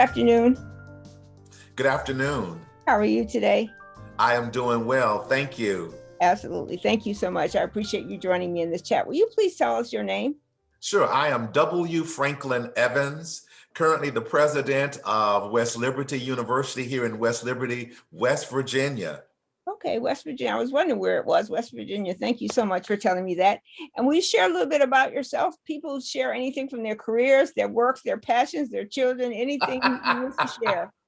afternoon. Good afternoon. How are you today? I am doing well. Thank you. Absolutely. Thank you so much. I appreciate you joining me in this chat. Will you please tell us your name? Sure. I am W. Franklin Evans, currently the president of West Liberty University here in West Liberty, West Virginia. Okay, West Virginia. I was wondering where it was, West Virginia. Thank you so much for telling me that. And you share a little bit about yourself? People share anything from their careers, their works, their passions, their children, anything you wish to share.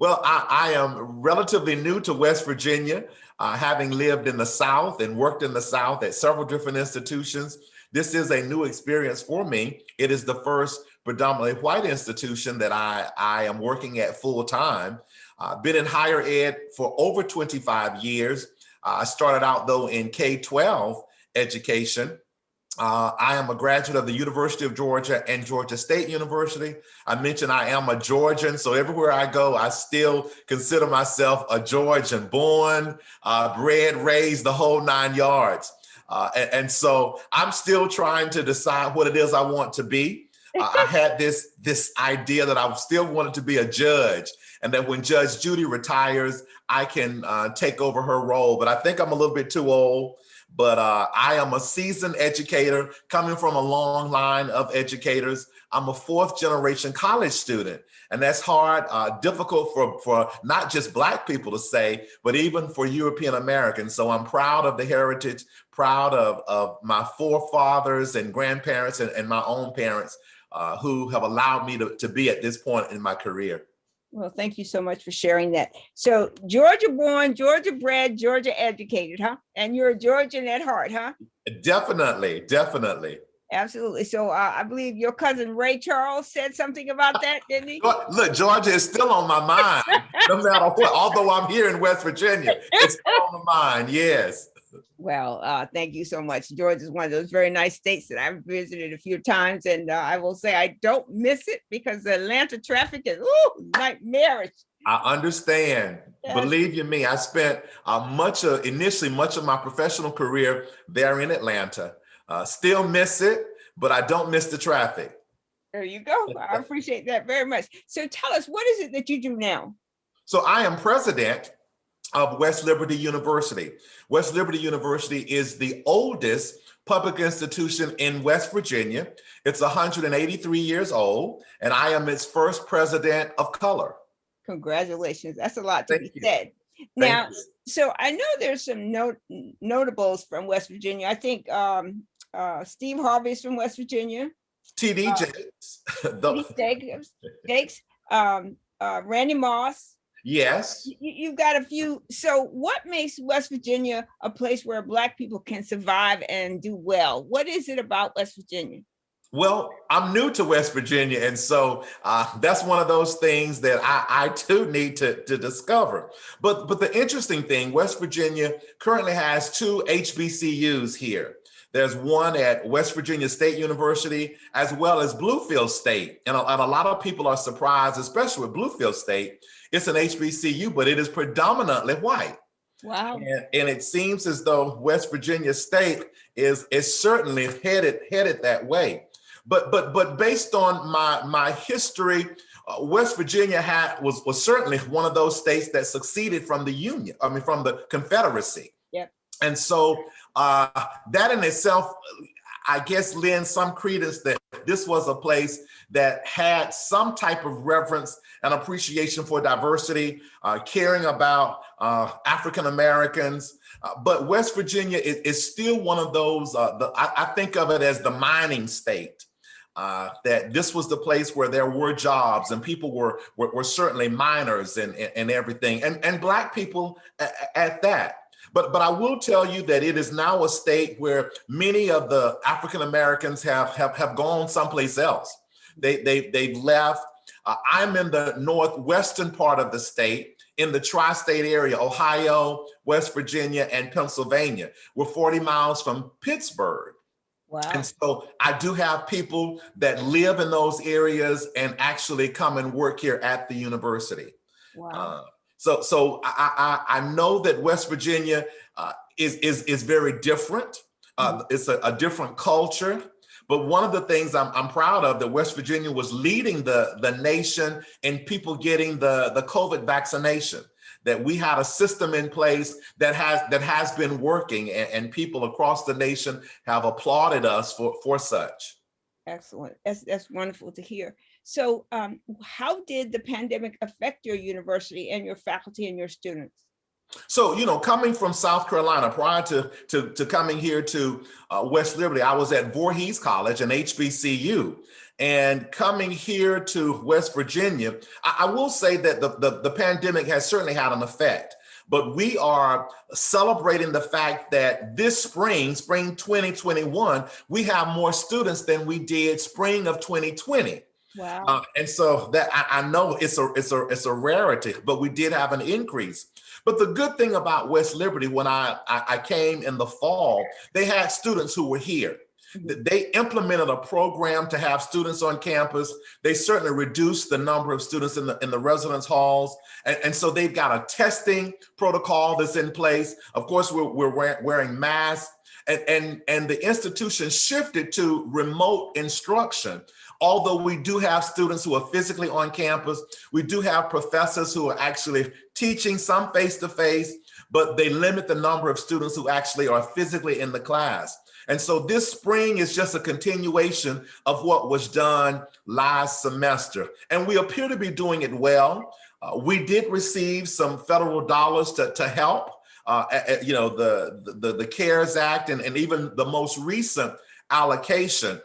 Well, I, I, am relatively new to West Virginia, uh, having lived in the South and worked in the South at several different institutions. This is a new experience for me. It is the first predominantly white institution that I, I am working at full time. Uh, been in higher ed for over 25 years. Uh, I started out though in K-12 education uh, I am a graduate of the University of Georgia and Georgia State University. I mentioned I am a Georgian, so everywhere I go, I still consider myself a Georgian, born, uh, bred, raised, the whole nine yards. Uh, and, and, so I'm still trying to decide what it is I want to be. I had this, this idea that I still wanted to be a judge and that when Judge Judy retires, I can uh, take over her role. But I think I'm a little bit too old but uh, I am a seasoned educator coming from a long line of educators. I'm a fourth generation college student, and that's hard, uh, difficult for, for not just Black people to say, but even for European Americans. So I'm proud of the heritage, proud of, of my forefathers and grandparents and, and my own parents uh, who have allowed me to, to be at this point in my career. Well, thank you so much for sharing that. So Georgia born, Georgia bred, Georgia educated, huh? And you're a Georgian at heart, huh? Definitely, definitely. Absolutely. So uh, I believe your cousin Ray Charles said something about that, didn't he? Look, Georgia is still on my mind, no matter what. Although I'm here in West Virginia, it's on my mind. Yes. Well, uh, thank you so much. Georgia is one of those very nice states that I've visited a few times, and uh, I will say I don't miss it because the Atlanta traffic is ooh, nightmarish. I understand. Yes. Believe you me, I spent uh, much of initially much of my professional career there in Atlanta. Uh, still miss it, but I don't miss the traffic. There you go. I appreciate that very much. So tell us, what is it that you do now? So I am president of West Liberty University. West Liberty University is the oldest public institution in West Virginia. It's 183 years old, and I am its first president of color. Congratulations. That's a lot to Thank be you. said. Now, so I know there's some notables from West Virginia. I think um, uh, Steve Harvey's from West Virginia. TD uh, Jakes. Jakes, Jakes um, uh, Randy Moss, Yes. You, have got a few. So what makes West Virginia a place where black people can survive and do well? What is it about West Virginia? Well, I'm new to West Virginia, and so uh, that's one of those things that I, I too need to, to discover. But, but the interesting thing, West Virginia currently has two HBCUs here. There's one at West Virginia State University, as well as Bluefield State. And a, and a lot of people are surprised, especially with Bluefield State, it's an HBCU, but it is predominantly white. Wow. And, and, it seems as though West Virginia State is, is certainly headed, headed that way. But, but, but based on my, my history, uh, West Virginia had, was, was certainly one of those states that succeeded from the Union, I mean, from the Confederacy. Yep. And so uh, that in itself, I guess lends some credence that this was a place that had some type of reverence and appreciation for diversity, uh, caring about uh, African Americans. Uh, but West Virginia is, is, still one of those, uh, the, I, I, think of it as the mining state. Uh, that this was the place where there were jobs and people were were, were certainly miners and, and, and everything and and black people at, at that but, but I will tell you that it is now a state where many of the African Americans have, have, have gone someplace else. They, they, they've left. Uh, I'm in the northwestern part of the state, in the tri-state area, Ohio, West Virginia, and Pennsylvania. We're 40 miles from Pittsburgh. Wow. And so I do have people that live in those areas and actually come and work here at the university. Wow. Uh, so, so I, I, I know that West Virginia uh, is, is, is very different. Uh, mm-hmm. it's a, a, different culture, But one of the things I'm, I'm proud of that West Virginia was leading the, the nation in people getting the, the COVID vaccination that we had a system in place that has that has been working and, and people across the nation have applauded us for, for such. Excellent. That's, that's wonderful to hear. So um, how did the pandemic affect your university and your faculty and your students? So, you know, coming from South Carolina, prior to, to, to coming here to uh, West Liberty, I was at Voorhees College and HBCU. And coming here to West Virginia, I, I will say that the, the, the pandemic has certainly had an effect but we are celebrating the fact that this spring, spring 2021, we have more students than we did spring of 2020. Wow. Uh, and so that I, I, know it's a it's a it's a rarity, but we did have an increase. But the good thing about West Liberty, when I, I, I came in the fall, they had students who were here. Mm-hmm. They implemented a program to have students on campus. They certainly reduced the number of students in the in the residence halls. And, and so they've got a testing protocol that's in place. Of course, we're, we're wearing masks and, and, and the institution shifted to remote instruction. Although we do have students who are physically on campus, we do have professors who are actually teaching some face-to-face, -face, but they limit the number of students who actually are physically in the class. And so this spring is just a continuation of what was done last semester. And we appear to be doing it well. Uh, we did receive some federal dollars to, to help, uh, you know, the, the, the CARES Act and, and even the most recent allocation.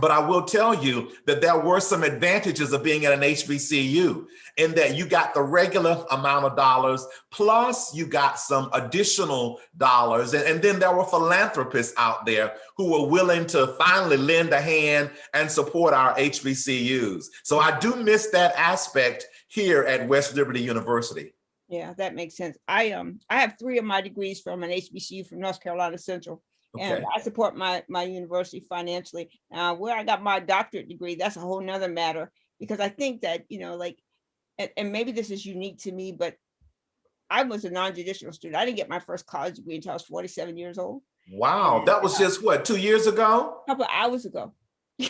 But I will tell you that there were some advantages of being at an HBCU in that you got the regular amount of dollars, plus you got some additional dollars. And, and then there were philanthropists out there who were willing to finally lend a hand and support our HBCUs. So I do miss that aspect here at West Liberty University. Yeah, that makes sense. I um I have three of my degrees from an HBCU from North Carolina Central. Okay. And I support my my university financially. Uh, where I got my doctorate degree, that's a whole nother matter because I think that, you know, like, and, and maybe this is unique to me, but I was a non-traditional student. I didn't get my first college degree until I was 47 years old. Wow, and, that was just what, two years ago? A couple hours ago.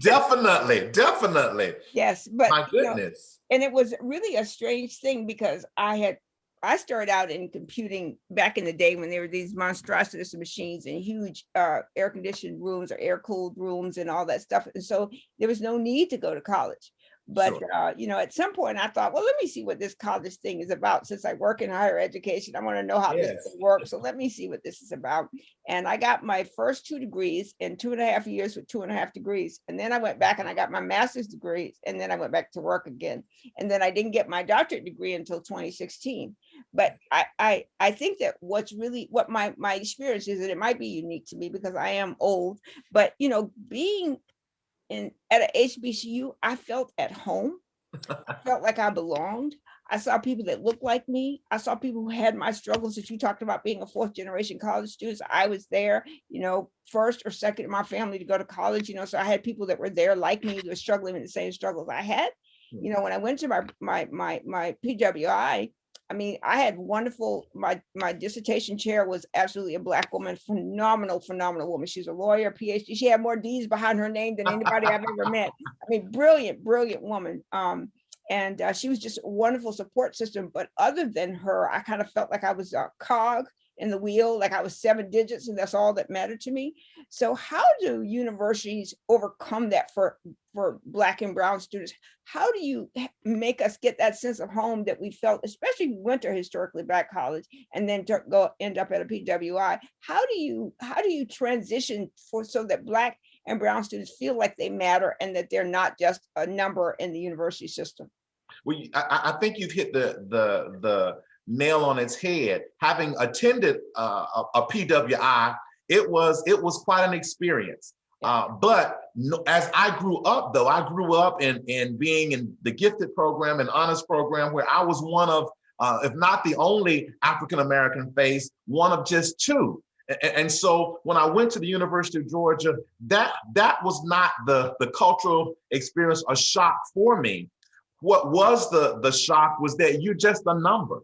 definitely, definitely. Yes, but my goodness. You know, and it was really a strange thing because I had I started out in computing back in the day when there were these monstrosities of machines and huge uh, air conditioned rooms or air cooled rooms and all that stuff. And so there was no need to go to college. But, sure. uh, you know, at some point I thought, well, let me see what this college thing is about. Since I work in higher education, I want to know how yes. this works. So let me see what this is about. And I got my first two degrees in two and a half years with two and a half degrees. And then I went back and I got my master's degrees. And then I went back to work again. And then I didn't get my doctorate degree until 2016. But I, I, I think that what's really what my, my experience is that it might be unique to me because I am old, but you know, being in at a HBCU, I felt at home. I felt like I belonged. I saw people that looked like me. I saw people who had my struggles that you talked about being a fourth generation college student. So I was there, you know, first or second in my family to go to college, you know, so I had people that were there like me, who were struggling with the same struggles I had. Hmm. You know, when I went to my my my my PWI, I mean, I had wonderful, my, my dissertation chair was absolutely a black woman, phenomenal, phenomenal woman. She's a lawyer, PhD. She had more D's behind her name than anybody I've ever met. I mean, brilliant, brilliant woman. Um, and uh, she was just a wonderful support system. But other than her, I kind of felt like I was a cog in the wheel, like I was seven digits and that's all that mattered to me. So how do universities overcome that for, for black and brown students? How do you make us get that sense of home that we felt, especially we went to historically black college and then go end up at a PWI? How do you, how do you transition for so that black and brown students feel like they matter and that they're not just a number in the university system? Well, I, I think you've hit the, the, the, nail on its head. Having attended uh, a, a, PWI, it was it was quite an experience. Uh, but no, as I grew up, though, I grew up in in being in the gifted program and honors program, where I was one of, uh, if not the only African American face, one of just two. And, and so when I went to the University of Georgia, that that was not the the cultural experience a shock for me. What was the the shock was that you're just a number.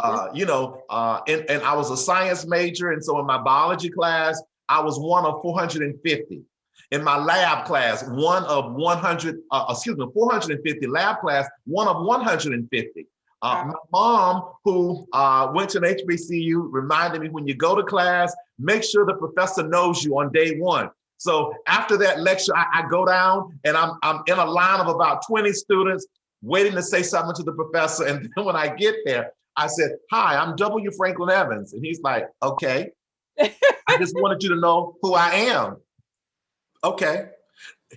Uh, you know, uh, and, and I was a science major. And so in my biology class, I was one of 450. In my lab class, one of 100, uh, excuse me, 450 lab class, one of 150. Uh, my mom, who uh, went to an HBCU, reminded me when you go to class, make sure the professor knows you on day one. So after that lecture, I, I go down and I'm, I'm in a line of about 20 students waiting to say something to the professor. And then when I get there, I said, hi, I'm W. Franklin Evans. And he's like, okay. I just wanted you to know who I am. Okay.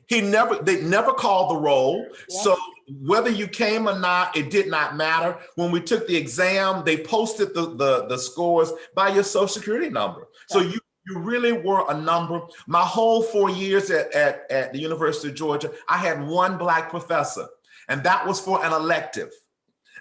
He never, they never called the roll. Yeah. So whether you came or not, it did not matter. When we took the exam, they posted the, the, the scores by your social security number. So you, you really were a number. My whole four years at, at, at the University of Georgia, I had one black professor and that was for an elective.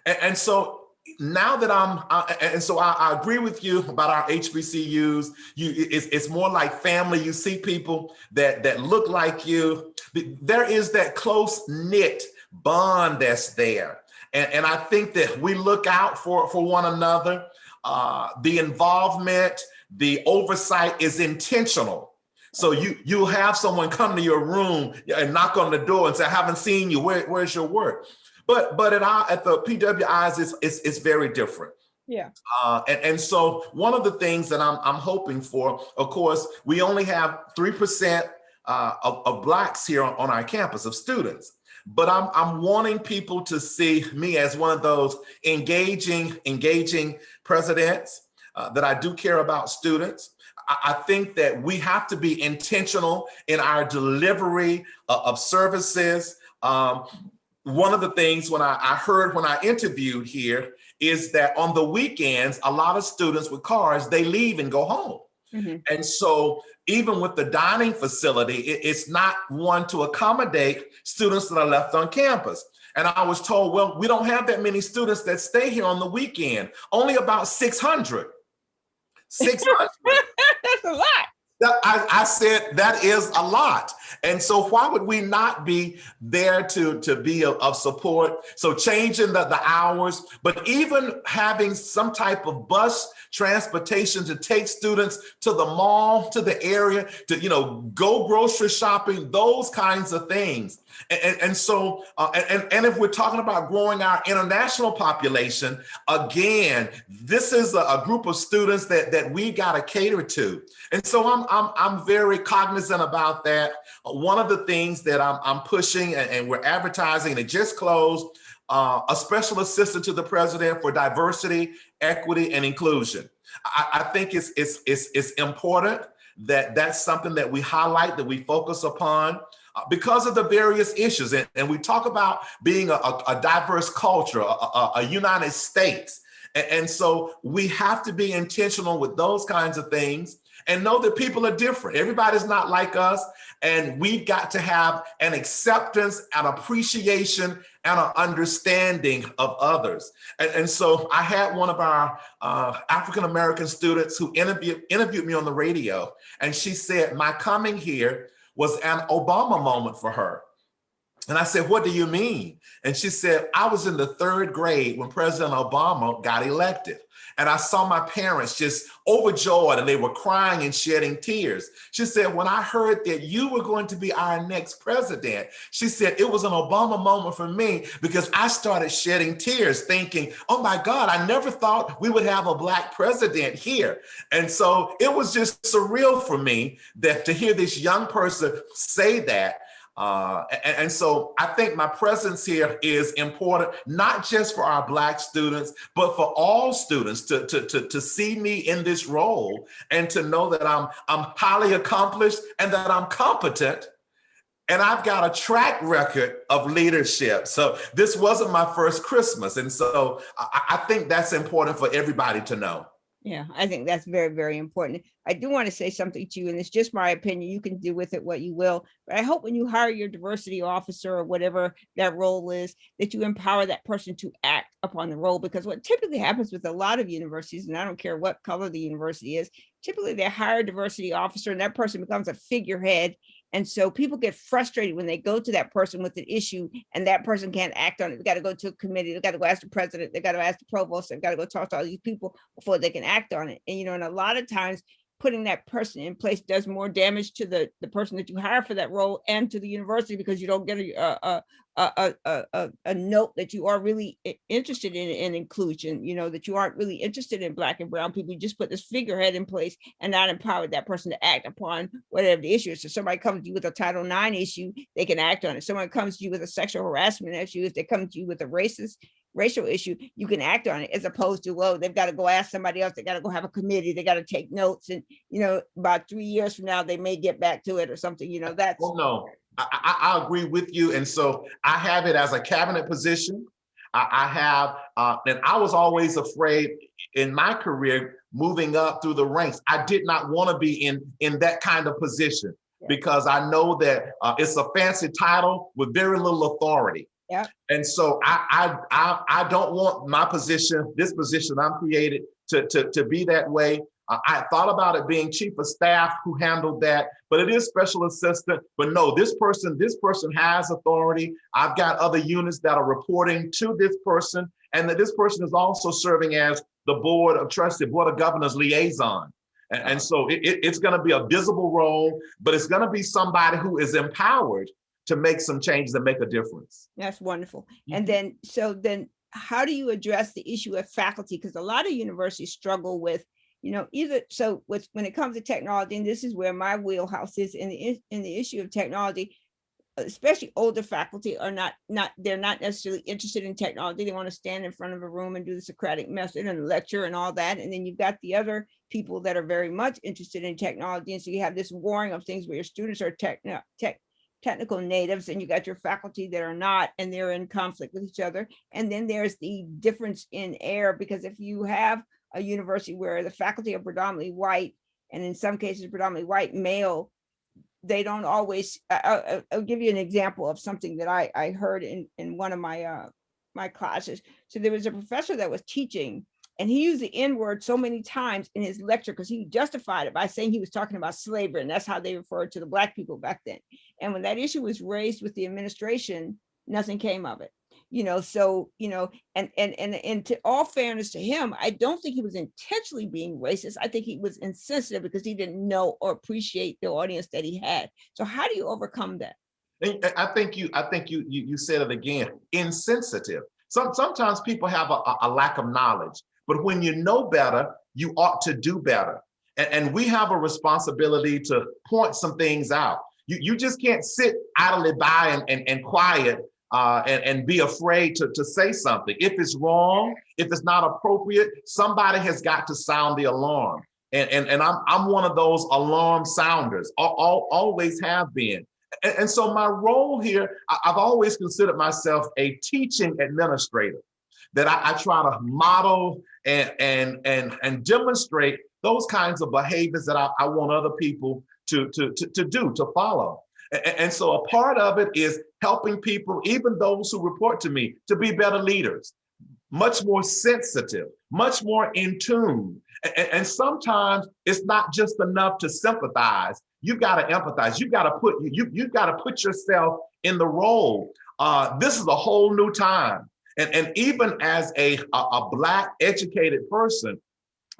And, and so now that I'm, and so I, I, agree with you about our HBCUs. You, it's, it's more like family. You see people that that look like you. There is that close knit bond that's there, and, and I think that we look out for for one another. Uh, the involvement, the oversight is intentional. So you you have someone come to your room and knock on the door and say, "I haven't seen you. Where, where's your work?" But but at our at the PWIs, it's it's, it's very different. Yeah. Uh, and, and so one of the things that I'm I'm hoping for, of course, we only have three percent uh, of, of blacks here on, on our campus of students. But I'm I'm wanting people to see me as one of those engaging engaging presidents uh, that I do care about students. I think that we have to be intentional in our delivery of, of services. Um, one of the things when I, I, heard when I interviewed here is that on the weekends, a lot of students with cars, they leave and go home. Mm -hmm. And so even with the dining facility, it, it's not one to accommodate students that are left on campus. And I was told, well, we don't have that many students that stay here on the weekend, only about 600. 600. That's a lot. I, I, said that is a lot. And so why would we not be there to, to be of, of support? So changing the, the hours, but even having some type of bus transportation to take students to the mall, to the area, to, you know, go grocery shopping, those kinds of things. And, and so, uh, and, and if we're talking about growing our international population, again, this is a, a group of students that, that we got to cater to. And so I'm, I'm, I'm very cognizant about that. One of the things that I'm, I'm pushing and, and we're advertising, and it just closed, uh, a special assistant to the president for diversity, equity, and inclusion. I, I think it's, it's, it's, it's important that that's something that we highlight, that we focus upon because of the various issues. And, and we talk about being a, a, a diverse culture, a, a, United States. And, and so we have to be intentional with those kinds of things and know that people are different. Everybody's not like us. And we've got to have an acceptance, an appreciation, and an understanding of others. And, and so I had one of our uh, African-American students who interviewed me on the radio. And she said, my coming here was an Obama moment for her. And I said, what do you mean? And she said, I was in the third grade when President Obama got elected. And I saw my parents just overjoyed and they were crying and shedding tears. She said, when I heard that you were going to be our next president, she said, it was an Obama moment for me because I started shedding tears thinking, oh my God, I never thought we would have a black president here. And so it was just surreal for me that to hear this young person say that uh, and, and, so I think my presence here is important, not just for our Black students, but for all students to, to, to, to see me in this role and to know that I'm, I'm highly accomplished and that I'm competent and I've got a track record of leadership. So this wasn't my first Christmas. And so I, I think that's important for everybody to know. Yeah, I think that's very, very important. I do want to say something to you, and it's just my opinion. You can do with it what you will. But I hope when you hire your diversity officer or whatever that role is, that you empower that person to act upon the role. Because what typically happens with a lot of universities, and I don't care what color the university is, typically they hire a diversity officer and that person becomes a figurehead and so people get frustrated when they go to that person with an issue and that person can't act on it. They got to go to a committee. They got to go ask the president. They got to ask the provost. They've got to go talk to all these people before they can act on it. And, you know, and a lot of times putting that person in place does more damage to the, the person that you hire for that role and to the university because you don't get a, a, a, a, a, a, note that you are really interested in, in inclusion, you know, that you aren't really interested in black and brown people. You just put this figurehead in place and not empowered that person to act upon whatever the issue is. So somebody comes to you with a Title IX issue, they can act on it. Someone comes to you with a sexual harassment issue, if they come to you with a racist racial issue, you can act on it as opposed to, well, they've got to go ask somebody else, they got to go have a committee, they got to take notes and, you know, about three years from now, they may get back to it or something, you know, that's. Well, no, I, I, agree with you. And so I have it as a cabinet position. I, I have, uh, and I was always afraid in my career, moving up through the ranks. I did not want to be in, in that kind of position Yeah. because I know that uh, it's a fancy title with very little authority. Yeah. And so I, I, I, I don't want my position, this position I'm created to, to, to be that way. I thought about it being chief of staff who handled that, but it is special assistant. But no, this person, this person has authority. I've got other units that are reporting to this person, and that this person is also serving as the board of trustee, board of governors liaison. And, and so it, it- it's going to be a visible role, but it's going to be somebody who is empowered to make some changes and make a difference. That's wonderful. Mhm. And then, so then how do you address the issue of faculty? Because a lot of universities struggle with, you know, either, so with, when it comes to technology, and this is where my wheelhouse is in the, in the issue of technology, especially older faculty are not, not, they're not necessarily interested in technology. They want to stand in front of a room and do the Socratic method and lecture and all that. And then you've got the other people that are very much interested in technology. And so you have this warring of things where your students are tech, tech, technical natives and you got your faculty that are not, and they're in conflict with each other. And then there's the difference in air, because if you have a university where the faculty are predominantly white, and in some cases predominantly white male, they don't always, I- I- I- I'll give you an example of something that I, I heard in, in one of my, uh, my classes. So there was a professor that was teaching and he used the N word so many times in his lecture because he justified it by saying he was talking about slavery and that's how they referred to the black people back then. And when that issue was raised with the administration, nothing came of it. You know, so, you know, and and and and to all fairness to him, I don't think he was intentionally being racist. I think he was insensitive because he didn't know or appreciate the audience that he had. So how do you overcome that? I- think you, I think you, you, you said it again, insensitive. Some, sometimes people have a, a- a lack of knowledge, but when you know better, you ought to do better. And, and we have a responsibility to point some things out. You, you just can't sit idly by and, and, and quiet uh, and, and be afraid to, to say something. If it's wrong, if it's not appropriate, somebody has got to sound the alarm. And, and, and I'm, I'm one of those alarm sounders, al- al- always have been. And, and so my role here, I, have always considered myself a teaching administrator, that I, I try to model and, and, and, and demonstrate those kinds of behaviors that I, I want other people to, to, to, to do, to follow. A- a- And, so a part of it is helping people, even those who report to me, to be better leaders, much more sensitive, much more in tune. And, sometimes it's not just enough to sympathize. You've got to empathize. You've got to put you you've got to put yourself in the role. Uh, this is a whole new time, and and even as a a, a black educated person,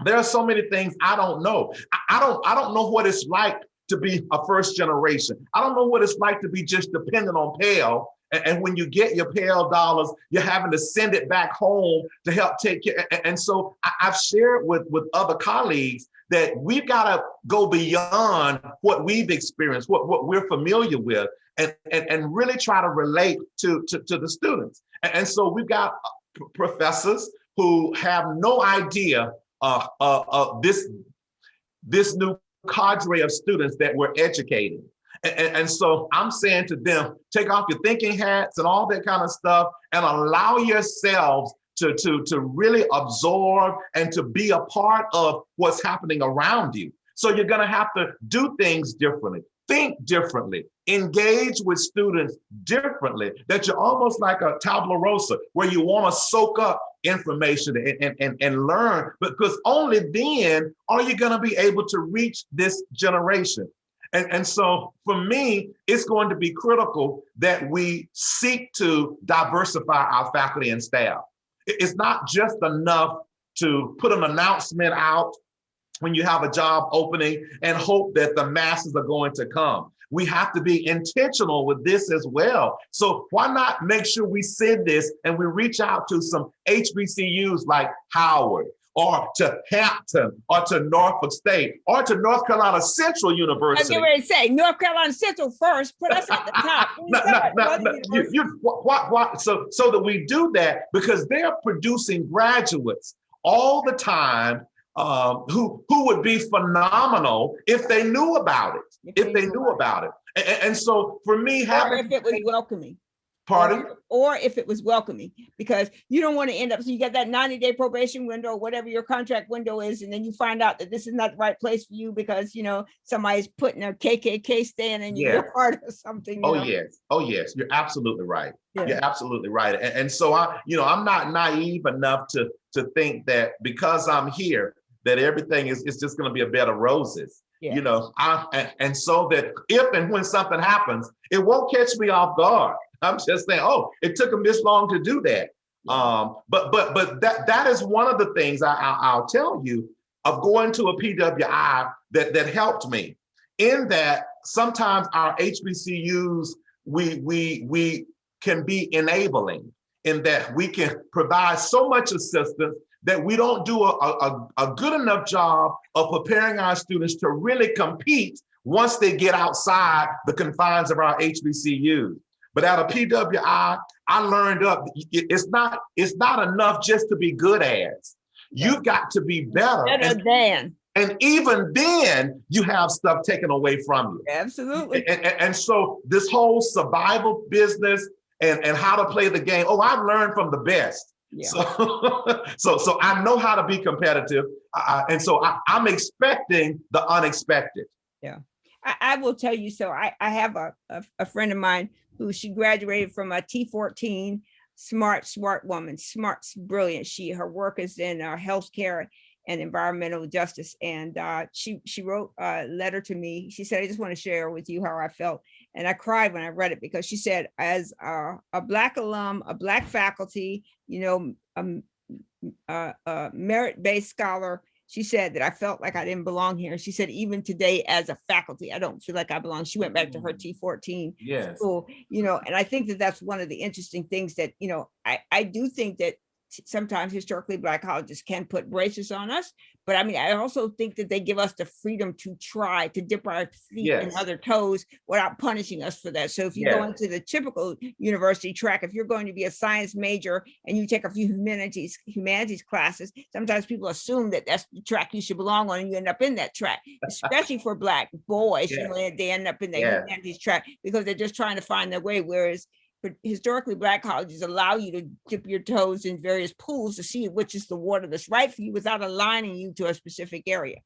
there are so many things I don't know. I, I don't I don't know what it's like to be a first generation. I don't know what it's like to be just dependent on Pell. And, and when you get your Pell dollars, you're having to send it back home to help take care. And, and so I, I've shared with, with other colleagues that we've got to go beyond what we've experienced, what, what we're familiar with, and, and, and really try to relate to, to, to the students. And, and so we've got uh, professors who have no idea uh, uh, of this, this new cadre of students that we're educating. And, and, and so I'm saying to them, take off your thinking hats and all that kind of stuff and allow yourselves to, to, to really absorb and to be a part of what's happening around you. So you're gonna have to do things differently, think differently, engage with students differently, that you're almost like a tabula rosa, where you wanna soak up information and, and, and, learn, because only then are you gonna be able to reach this generation. And, and so for me, it's going to be critical that we seek to diversify our faculty and staff. It's not just enough to put an announcement out when you have a job opening and hope that the masses are going to come. We have to be intentional with this as well. So why not make sure we send this and we reach out to some HBCUs like Howard or to Hampton or to Norfolk State or to North Carolina Central University. I was University. getting ready to say North Carolina Central first, put us at the top. No, no, no, no, you, you, what, what, so, so that we do that because they're producing graduates all the time um, who, who would be phenomenal if they knew about it, if they knew about it. And, and so for me, Or if it was welcoming. pardon? Or if it was welcoming, because you don't want to end up, so you get that ninety day probation window, whatever your contract window is, and then you find out that this is not the right place for you because, you know, somebody's putting a KKK stand and Yeah. you're part of something. Oh, know? yes. Oh, yes. You're absolutely right. Yeah. You're absolutely right. And, and so I, you know, I'm not naive enough to, to think that because I'm here, that everything is, is just gonna be a bed of roses. Yeah. You know, I, and, and so that if and when something happens, it won't catch me off guard. I'm just saying, oh, it took them this long to do that. Um, but, but, but that, that is one of the things I, I, I'll tell you of going to a PWI that, that helped me in that sometimes our HBCUs, we, we, we can be enabling in that we can provide so much assistance that we don't do a, a, a good enough job of preparing our students to really compete once they get outside the confines of our HBCUs. But at a PWI, I learned up, it's not, it's not enough just to be good as. You've got to be better. Better And, than, and even then, you have stuff taken away from you. absolutely. And, and, and so this whole survival business and, and how to play the game, oh, I've learned from the best. Yeah. So, so, so I know how to be competitive. Uh, and so I, I'm expecting the unexpected. I, I will tell you, so I, I have a, a, a friend of mine who she graduated from a T14, smart, smart woman, smart, brilliant. She, her work is in uh, healthcare and environmental justice. And uh, she, she wrote a letter to me. She said, I just want to share with you how I felt. And I cried when I read it because she said, as a, a Black alum, a Black faculty, you know, um, a, a merit-based scholar, she said that I felt like I didn't belong here. She said, even today as a faculty, I don't feel like I belong. She went back to her T14 Yes. school, you know, and I think that that's one of the interesting things that, you know, I, I do think that sometimes historically black colleges can put braces on us, but I mean, I also think that they give us the freedom to try to dip our feet in other toes without punishing us for that. So if you go Yeah. into the typical university track, if you're going to be a science major and you take a few humanities, humanities classes, sometimes people assume that that's the track you should belong on and you end up in that track, especially for black boys, you know, they end up in the humanities track because they're just trying to find their way, whereas historically black colleges allow you to dip your toes in various pools to see which is the water that's right for you without aligning you to a specific area.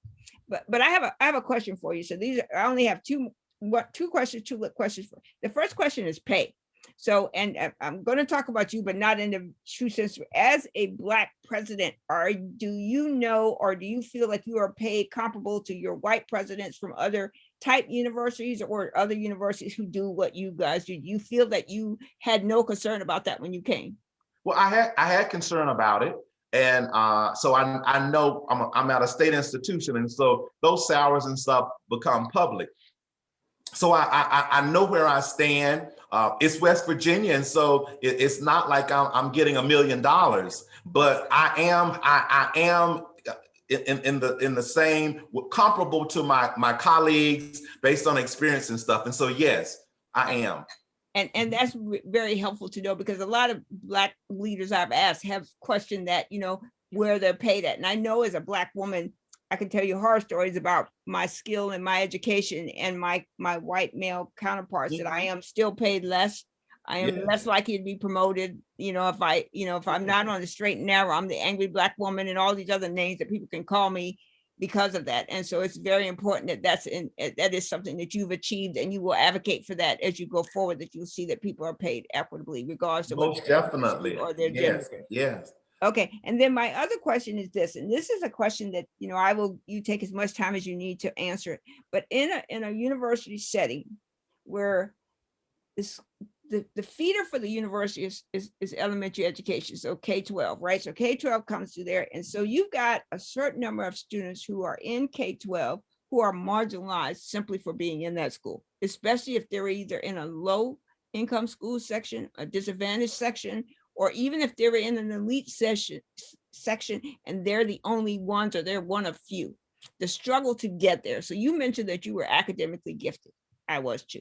But but I have a I have a question for you. So these are- I only have two what two questions, two questions for. The first question is pay. So and I'm going to talk about you, but not in the true sense. As a black president, are do you know or do you feel like you are paid comparable to your white presidents from other type universities or other universities who do what you guys do? You feel that you had no concern about that when you came? Well, I had, I had concern about it. And uh, so I, I know I'm, I'm at a state institution and so those salaries and stuff become public. So I, I, I know where I stand. Uh, it's West Virginia, and so it, it's not like I'm, I'm getting a million dollars, but I am I, I am in, in the in the same comparable to my my colleagues based on experience and stuff. And so yes, I am. And, and that's very helpful to know because a lot of black leaders I've asked have questioned that, you know, where they're paid at. And I know as a black woman, I can tell you horror stories about my skill and my education and my, my white male counterparts that I am still paid less. I am Yeah. less likely to be promoted, you know, if I, you know, if I'm not on the straight and narrow, I'm the angry black woman and all these other names that people can call me because of that. And so it's very important that that's in, eh, that is something that you've achieved and you will advocate for that as you go forward, that you'll see that people are paid equitably regardless of Most definitely. or their Yes, gender. yes. Okay, and then my other question is this, and this is a question that, you know, I will, you take as much time as you need to answer it. But in a, in a university setting where this the, the feeder for the university is, is, is elementary education, so K-12, right? So K-12 comes to there. And so you've got a certain number of students who are in K-12 who are marginalized simply for being in that school, especially if they're either in a low income school section, a disadvantaged section, or even if they're in an elite session section and they're the only ones or they're one of few. The struggle to get there. So you mentioned that you were academically gifted. I was too.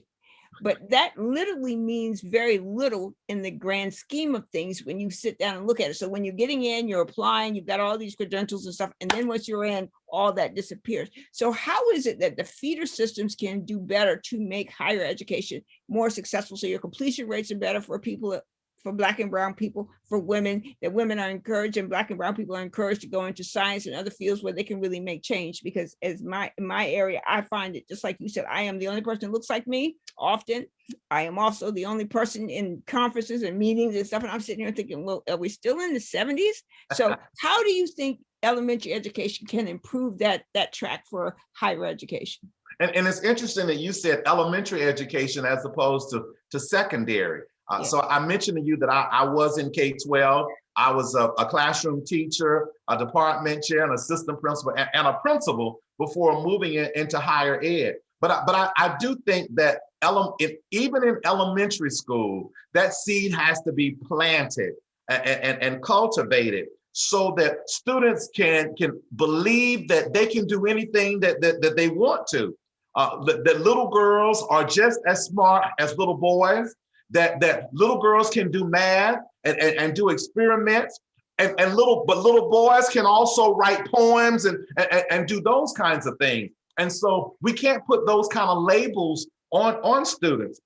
But that literally means very little in the grand scheme of things when you sit down and look at it. So when you're getting in, you're applying, you've got all these credentials and stuff, and then once you're in, all that disappears. So how is it that the feeder systems can do better to make higher education more successful so your completion rates are better for people for black and brown people, for women, that women are encouraged and black and brown people are encouraged to go into science and other fields where they can really make change. Because as my in my area, I find it just like you said, I am the only person that looks like me often. I am also the only person in conferences and meetings and stuff. And I'm sitting here thinking, well, are we still in the 70s? So how do you think elementary education can improve that that track for higher education? And, and it's interesting that you said elementary education as opposed to, to secondary. Uh, yeah. So I mentioned to you that I, I was in K-12. I was a, a, classroom teacher, a department chair, an assistant principal, and, and a principal before moving in, into higher ed. But I, but I, I do think that ele even in elementary school, that seed has to be planted and, and, and cultivated so that students can, can believe that they can do anything that, that, that they want to. Uh, that, that little girls are just as smart as little boys that that little girls can do math and, and, and do experiments and, and little but little boys can also write poems and, and, and do those kinds of things. And so we can't put those kind of labels on, on students.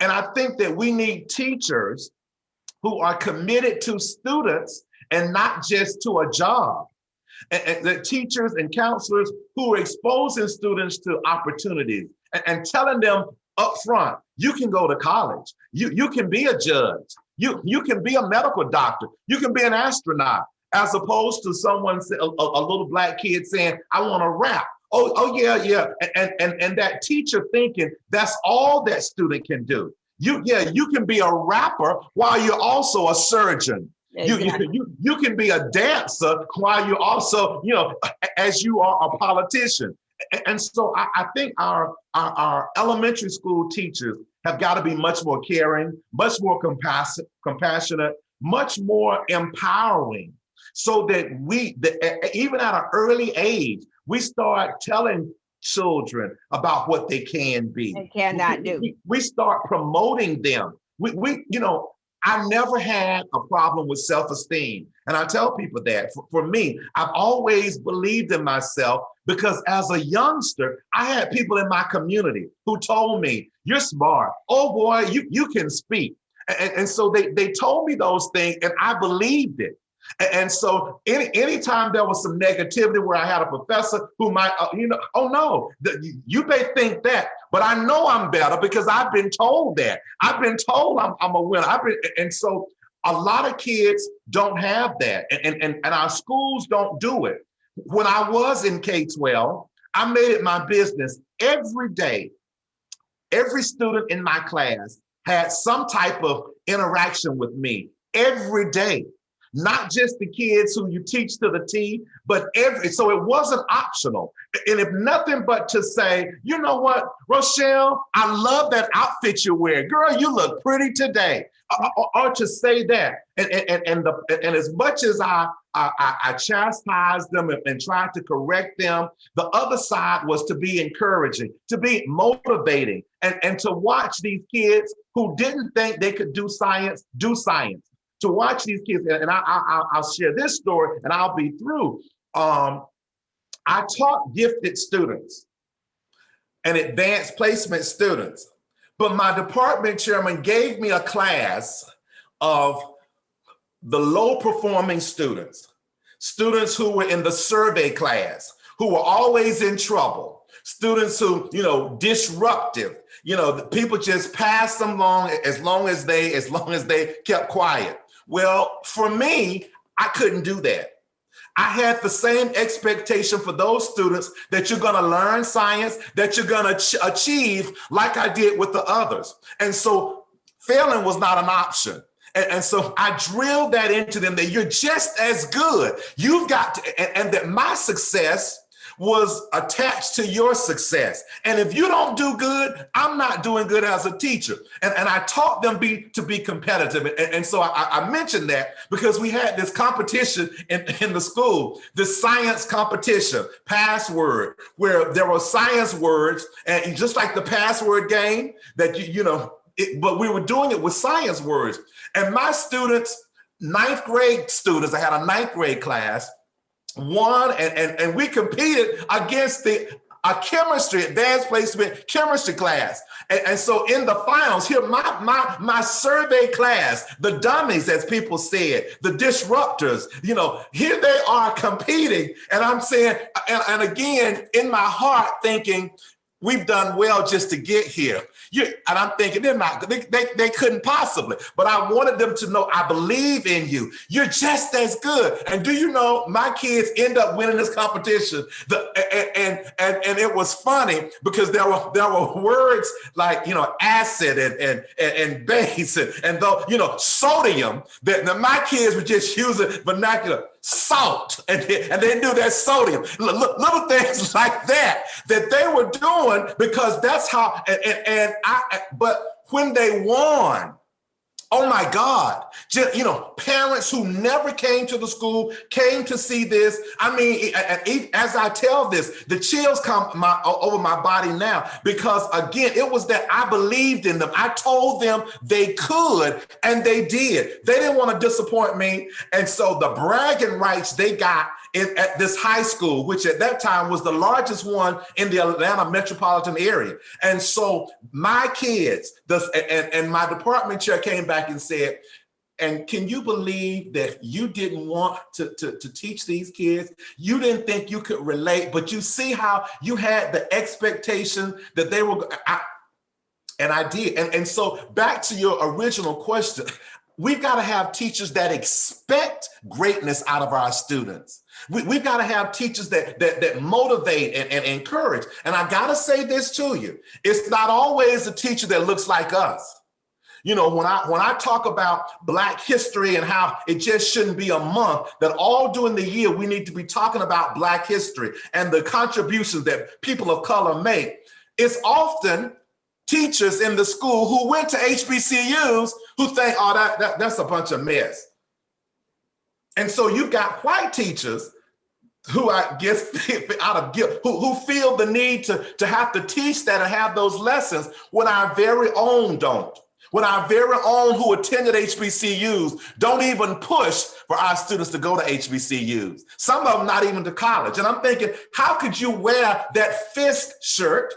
And I think that we need teachers who are committed to students and not just to a job. And, and the teachers and counselors who are exposing students to opportunities and, and telling them up front, you can go to college. You, you can be a judge. You, you can be a medical doctor. You can be an astronaut, as opposed to someone, a, a little black kid saying, I want to rap. Oh, oh yeah, yeah. And, and, and that teacher thinking that's all that student can do. You, yeah, you can be a rapper while you're also a surgeon. Exactly. You, you, you can be a dancer while you're also, you know, as you are a politician and so I, I think our, our, our elementary school teachers have got to be much more caring, much more compassionate, compassionate, much more empowering, so that we, the, even at an early age, we start telling children about what they can be. They cannot do. We, we start promoting them. We, we, you know, I never had a problem with self-esteem. And I tell people that for, for, me, I've always believed in myself because as a youngster, I had people in my community who told me, you're smart. Oh boy, you, you can speak. And, and so they, they told me those things and I believed it. And so any anytime there was some negativity where I had a professor who might, uh, you know, oh no, the, you may think that, but I know I'm better because I've been told that. I've been told I'm, I'm a winner. I've been, and so a lot of kids don't have that and, and, and our schools don't do it. When I was in K-12, I made it my business every day. Every student in my class had some type of interaction with me every day not just the kids who you teach to the T, but every, so it wasn't optional. And if nothing but to say, you know what, Rochelle, I love that outfit you're wearing. Girl, you look pretty today. Or, or to say that. And, and, and, the, and as much as I, I, I chastised them and, and tried to correct them, the other side was to be encouraging, to be motivating, and, and to watch these kids who didn't think they could do science, do science to watch these kids, and I, I, I'll share this story and I'll be through. Um, I taught gifted students and advanced placement students, but my department chairman gave me a class of the low performing students, students who were in the survey class, who were always in trouble, students who, you know, disruptive, you know, people just passed them along as long as they, as long as they kept quiet. Well, for me, I couldn't do that. I had the same expectation for those students that you're gonna learn science, that you're gonna achieve like I did with the others. And so failing was not an option. And, and, so I drilled that into them that you're just as good. You've got to, and, and that my success was attached to your success. And if you don't do good, I'm not doing good as a teacher. And, and I taught them be, to be competitive. And, and so I, I, mentioned that because we had this competition in, in the school, the science competition, password, where there were science words and just like the password game that, you, you know, it, but we were doing it with science words. And my students, ninth grade students, I had a ninth grade class, won and, and, and we competed against the a chemistry, advanced placement chemistry class. And, and, so in the finals, here, my, my, my survey class, the dummies, as people said, the disruptors, you know, here they are competing. And I'm saying, and, and again, in my heart thinking, we've done well just to get here. You, and I'm thinking they're not, they, they, they couldn't possibly, but I wanted them to know I believe in you. You're just as good. And do you know, my kids end up winning this competition. The, and, and, and, and it was funny because there were, there were words like, you know, acid and, and, and, and base and, and though, you know, sodium that, that my kids were just using vernacular salt. And they, and they knew that sodium. Little things like that that they were doing because that's how and, and, and I but when they won Oh my God, just, you know, parents who never came to the school came to see this. I mean, as I tell this, the chills come my, over my body now because again, it was that I believed in them. I told them they could and they did. They didn't want to disappoint me. And so the bragging rights they got in, at this high school, which at that time was the largest one in the Atlanta metropolitan area. And so my kids, the, and, and my department chair came back and said, and can you believe that you didn't want to, to, to, teach these kids? You didn't think you could relate, but you see how you had the expectation that they were, I, and I did. And, and so back to your original question, we've got to have teachers that expect greatness out of our students. We, have got to have teachers that, that, that motivate and, and encourage. And I got to say this to you. It's not always a teacher that looks like us. You know, when I when I talk about Black history and how it just shouldn't be a month, that all during the year we need to be talking about Black history and the contributions that people of color make. It's often teachers in the school who went to HBCUs who think, oh, that, that that's a bunch of mess. And so you've got white teachers who I guess out of guilt, who, who feel the need to, to have to teach that and have those lessons when our very own don't. When our very own who attended HBCUs don't even push for our students to go to HBCUs. Some of them not even to college. And I'm thinking, how could you wear that Fisk shirt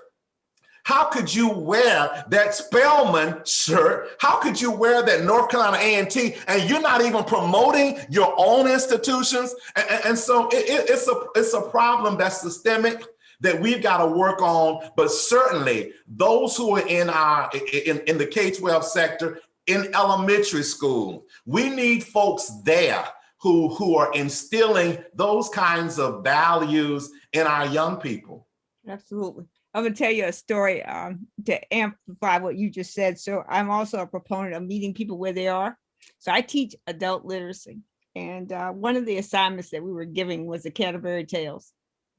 how could you wear that Spelman shirt? How could you wear that North Carolina A&T and you're not even promoting your own institutions? And, and so it, it, it's, a, it's a problem that's systemic that we've got to work on, but certainly those who are in our in, in the K-12 sector, in elementary school, we need folks there who, who are instilling those kinds of values in our young people. Absolutely. I'm gonna tell you a story um, to amplify what you just said. So I'm also a proponent of meeting people where they are. So I teach adult literacy. And uh, one of the assignments that we were giving was the Canterbury Tales.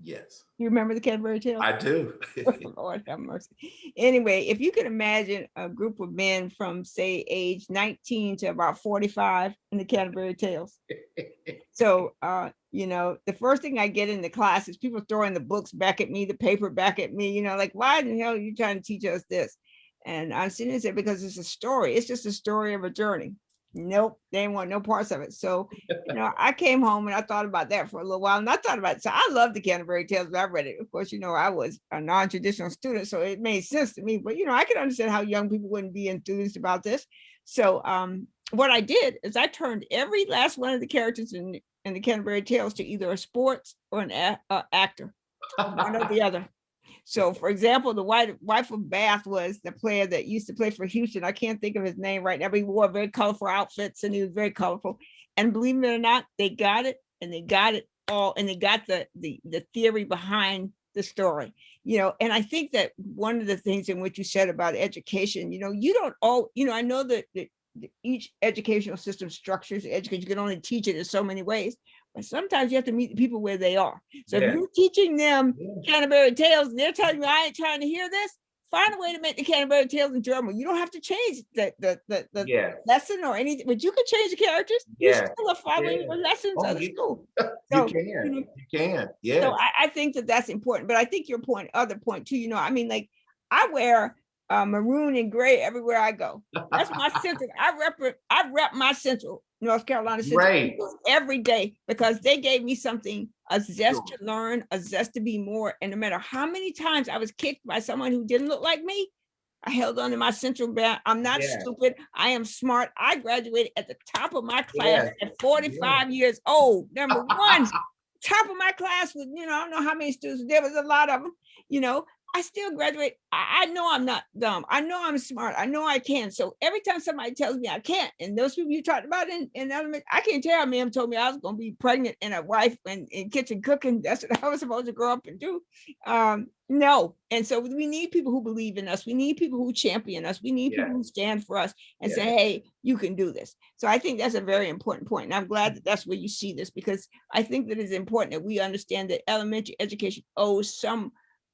Yes. You remember the Canterbury Tales? I do. Lord have mercy. Anyway, if you can imagine a group of men from say age 19 to about 45 in the Canterbury Tales. so, uh, you know, the first thing I get in the class is people throwing the books back at me, the paper back at me, you know, like, why the hell are you trying to teach us this? And I'm sitting there because it's a story. It's just a story of a journey nope, they didn't want no parts of it. So, you know, I came home and I thought about that for a little while and I thought about it. So I love the Canterbury Tales, but I read it. Of course, you know, I was a non-traditional student, so it made sense to me, but you know, I can understand how young people wouldn't be enthused about this. So um, what I did is I turned every last one of the characters in, in the Canterbury Tales to either a sports or an a, uh, actor, one or the other. So for example, the white wife of Bath was the player that used to play for Houston. I can't think of his name right now, but he wore very colorful outfits and he was very colorful. And believe it or not, they got it and they got it all and they got the the the theory behind the story, you know, and I think that one of the things in what you said about education, you know, you don't all, you know, I know that, that that each educational system structures education, you can only teach it in so many ways, but sometimes you have to meet the people where they are. So Yeah. if you're teaching them Yeah. Canterbury Tales, and they're telling you, I ain't trying to hear this, find a way to make the Canterbury Tales enjoyable. You don't have to change the, the, the, the Yeah, lesson or anything, but you can change the characters. You Yeah, still are following yeah. the lessons Oh, of the school. you can, you know, you can, so yeah. I, I think that that's important, but I think your point, other point too, you know, I mean, like, I wear uh, maroon and gray everywhere I go. That's my central, I rep, I rep my central, North Carolina Central. Eagles every day because they gave me something, a zest to learn, a zest to be more. And no matter how many times I was kicked by someone who didn't look like me, I held on to my central ground. I'm not Yeah. stupid. I am smart. I graduated at the top of my class Yes. at 45 years old. Number one, top of my class with, you know, I don't know how many students, there was a lot of them, you know, I still graduate. I, I know I'm not dumb. I know I'm smart. I know I can. So every time somebody tells me I can't, and those people you talked about in, in element, I can't tell ma'am told me I was gonna be pregnant and a wife and in kitchen cooking. That's what I was supposed to grow up and do. Um, no. And so we need people who believe in us. We need people who champion us. We need Yeah. people who stand for us and say, hey, you can do this. So I think that's a very important point. point, And I'm glad that that's where you see this because I think that it's important that we understand that elementary education owes some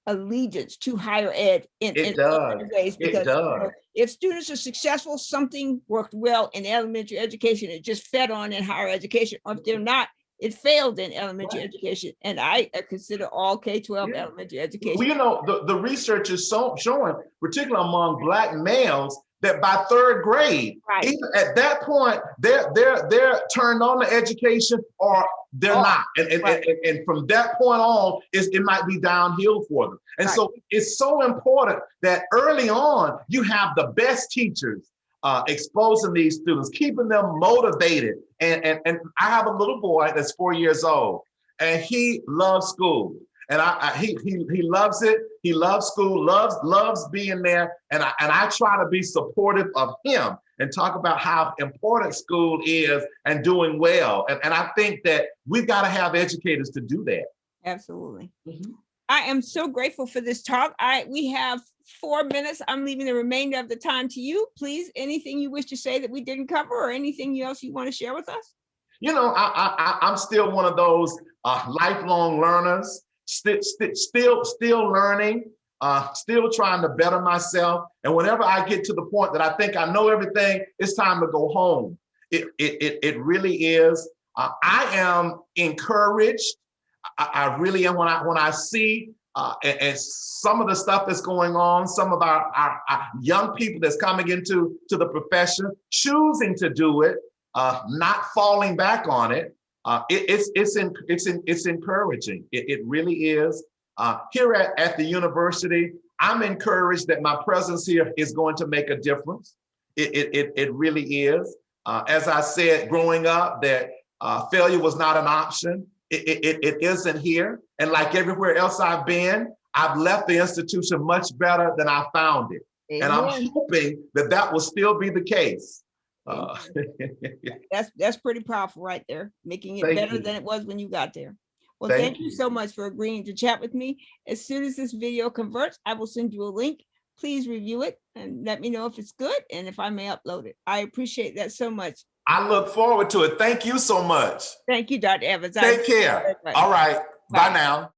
allegiance to higher ed in, It in does. ways. It Because you know, if students are successful, something worked well in elementary education. It just fed on in higher education. Or if they're not, it failed in elementary Right. education. And I consider all K-12 Yeah. elementary education. Well, you know, the, the research is so showing, particularly among black males, that by third grade, Right. even at that point, they're they're they're turned on to education or they're Oh, not. And, and, right. and, and from that point on, it might be downhill for them. And Right. so it's so important that early on you have the best teachers uh, exposing these students, keeping them motivated. And, and, and I have a little boy that's four years old and he loves school. And I, I he, he he loves it. He loves school, loves loves being there. And I and I try to be supportive of him and talk about how important school is and doing well. And, and I think that we've got to have educators to do that. Absolutely. Mhm. I am so grateful for this talk. I, we have four minutes. I'm leaving the remainder of the time to you. Please, anything you wish to say that we didn't cover or anything else you want to share with us? You know, I, I, I- I'm still one of those uh, lifelong learners, still, still, still learning, uh, still trying to better myself. And whenever I get to the point that I think I know everything, it's time to go home. It, it, it, it really is. Uh, I am encouraged. I, I really am when I when I see uh, and, and some of the stuff that's going on, some of our, our, our young people that's coming into to the profession, choosing to do it, uh, not falling back on it. Uh, it it's it's in, it's in, it's encouraging. It, it really is. Uh, here at, at the university, I'm encouraged that my presence here is going to make a difference. It it it, it really is. Uh, as I said, growing up, that uh, failure was not an option. It, it, it, it isn't here. And like everywhere else I've been, I've left the institution much better than I found it. And I'm hoping that that will still be the case. Uh, That's, that's pretty powerful right there, making it Thank better you. than it was when you got there. Well, Thank thank you you. so much for agreeing to chat with me. As soon as this video converts, I will send you a link. Please review it and let me know if it's good and if I may upload it. I appreciate that so much. I look forward to it. Thank you so much. Thank you, Dr. Evans. Take appreciate care. All right. Bye Bye. now.